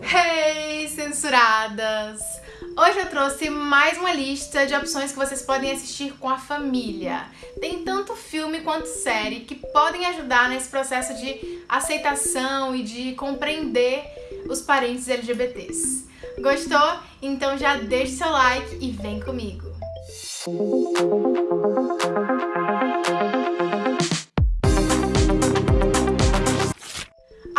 Hey, censuradas! Hoje eu trouxe mais uma lista de opções que vocês podem assistir com a família. Tem tanto filme quanto série que podem ajudar nesse processo de aceitação e de compreender os parentes LGBTs. Gostou? Então já deixa seu like e vem comigo!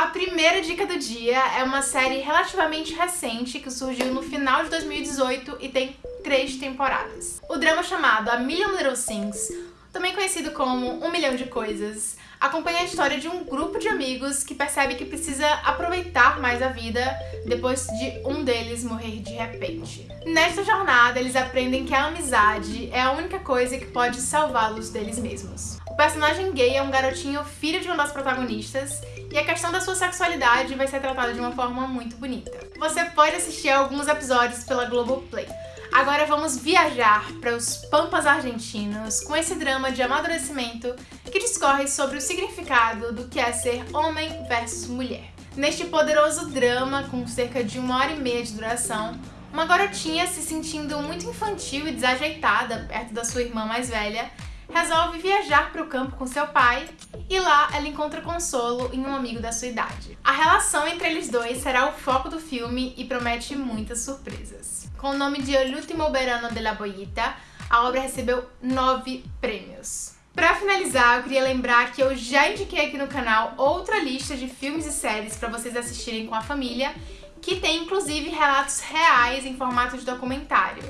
Primeira dica do dia é uma série relativamente recente que surgiu no final de 2018 e tem três temporadas. O drama chamado A Million Little Things, também conhecido como Um Milhão de Coisas, acompanha a história de um grupo de amigos que percebe que precisa aproveitar mais a vida depois de um deles morrer de repente. Nesta jornada, eles aprendem que a amizade é a única coisa que pode salvá-los deles mesmos. Personagem gay é um garotinho filho de uma das protagonistas e a questão da sua sexualidade vai ser tratada de uma forma muito bonita. Você pode assistir alguns episódios pela Globoplay. Agora vamos viajar para os Pampas argentinos com esse drama de amadurecimento que discorre sobre o significado do que é ser homem versus mulher. Neste poderoso drama, com cerca de uma hora e meia de duração, uma garotinha se sentindo muito infantil e desajeitada perto da sua irmã mais velha resolve viajar para o campo com seu pai e lá ela encontra consolo em um amigo da sua idade. A relação entre eles dois será o foco do filme e promete muitas surpresas. Com o nome de El último verano de la bollita, a obra recebeu nove prêmios. Para finalizar, eu queria lembrar que eu já indiquei aqui no canal outra lista de filmes e séries para vocês assistirem com a família, que tem inclusive relatos reais em formato de documentário.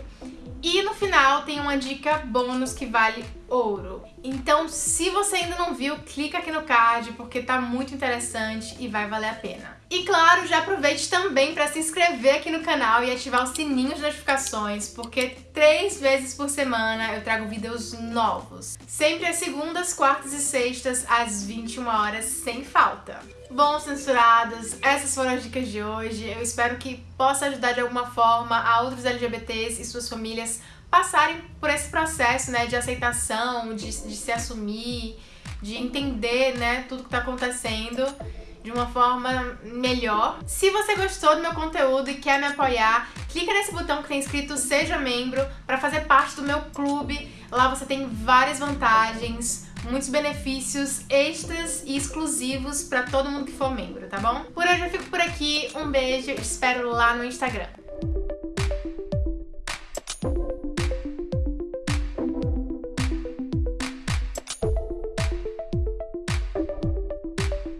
E no final tem uma dica bônus que vale ouro. Então, se você ainda não viu, clica aqui no card porque tá muito interessante e vai valer a pena. E claro, já aproveite também para se inscrever aqui no canal e ativar o sininho de notificações, porque três vezes por semana eu trago vídeos novos. Sempre às segundas, quartas e sextas, às 21 horas, sem falta. Bom, censuradas, essas foram as dicas de hoje. Eu espero que possa ajudar de alguma forma a outros LGBTs e suas famílias passarem por esse processo né, de aceitação, de, de se assumir, de entender né, tudo que está acontecendo de uma forma melhor. Se você gostou do meu conteúdo e quer me apoiar, clica nesse botão que tem escrito Seja Membro para fazer parte do meu clube. Lá você tem várias vantagens, muitos benefícios extras e exclusivos para todo mundo que for membro, tá bom? Por hoje eu fico por aqui, um beijo, espero lá no Instagram.